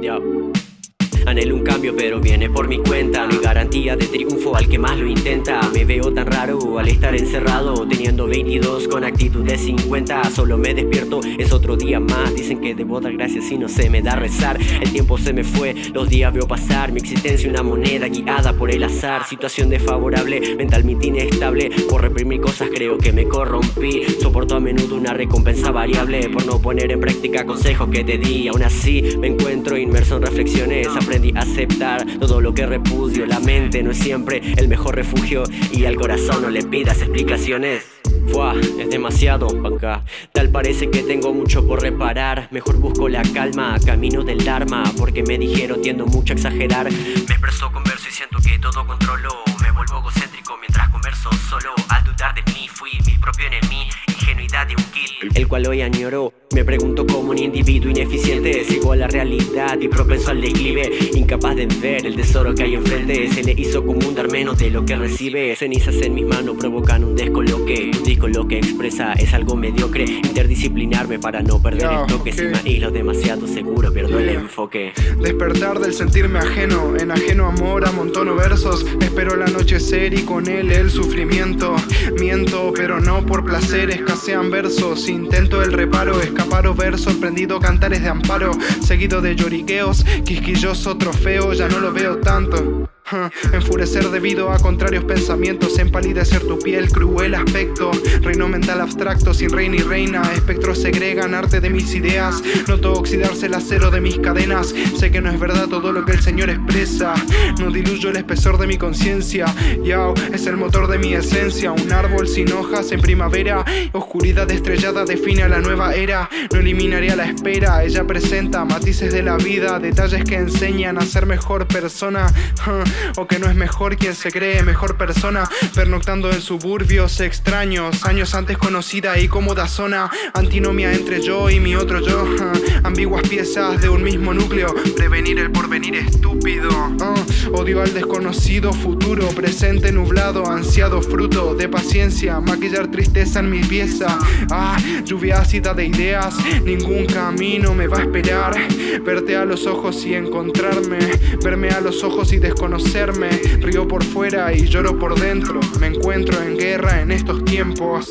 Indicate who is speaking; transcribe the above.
Speaker 1: Yo. Anhelo un cambio pero viene por mi cuenta. No hay garantía de triunfo al que más lo intenta. Me veo tan raro al estar encerrado Teniendo 22 con actitud de 50 Solo me despierto, es otro día más. Dicen que debo dar gracias y no se me da rezar. El tiempo se me fue, los días veo pasar. Mi existencia una moneda guiada por el azar. Situación desfavorable, mentalmente inestable Por reprimir cosas creo que me corrompí. Soporto a menudo una recompensa variable. Por no poner en práctica consejos que te di. Aún así me encuentro inmerso en reflexiones aprendí a aceptar todo lo que repudio. La mente no es siempre el mejor refugio Y al corazón no le pidas explicaciones. Fua, es demasiado banca. Tal parece que tengo mucho por reparar. Mejor busco la calma, camino del Dharma Porque me dijeron tiendo mucho a exagerar. Me expreso, converso El cual hoy añoro. Me pregunto como un individuo ineficiente Sigo a la realidad y propenso al declive Incapaz de ver el tesoro que hay enfrente. Se le hizo común dar menos de lo que recibe. Cenizas en mis manos provocan un descoloque. Un disco lo que expresa es algo mediocre. Interdisciplinarme para no perder el toque. Si me aíslo demasiado seguro pierdo el enfoque.
Speaker 2: Despertar del sentirme ajeno En ajeno amor amontono versos. Espero el anochecer y con él el sufrimiento. Miento pero no por placer Escasean versos Intento el reparo escapar ver sorprendido cantares de amparo Seguido de lloriqueos, quisquilloso trofeo, ya no lo veo tanto Enfurecer debido a contrarios pensamientos Empalidecer tu piel, cruel aspecto Reino mental abstracto, sin rey ni reina Espectros segregan arte de mis ideas. Noto oxidarse el acero de mis cadenas. Sé que no es verdad todo lo que el Señor expresa. No diluyo el espesor de mi conciencia. Yao, es el motor de mi esencia. Un árbol sin hojas en primavera. Oscuridad estrellada define a la nueva era. No eliminaría la espera. Ella presenta matices de la vida. Detalles que enseñan a ser mejor persona o que no es mejor quien se cree mejor persona Pernoctando en suburbios extraños Años antes conocida y cómoda zona Antinomia entre yo y mi otro yo Ambiguas piezas de un mismo núcleo Prevenir el porvenir estúpido ah, Odio al desconocido futuro Presente nublado, ansiado fruto de paciencia Maquillar tristeza en mi pieza ah, Lluvia ácida de ideas Ningún camino me va a esperar Verte a los ojos y encontrarme Verme a los ojos y desconocer Río por fuera y lloro por dentro. Me encuentro en guerra en estos tiempos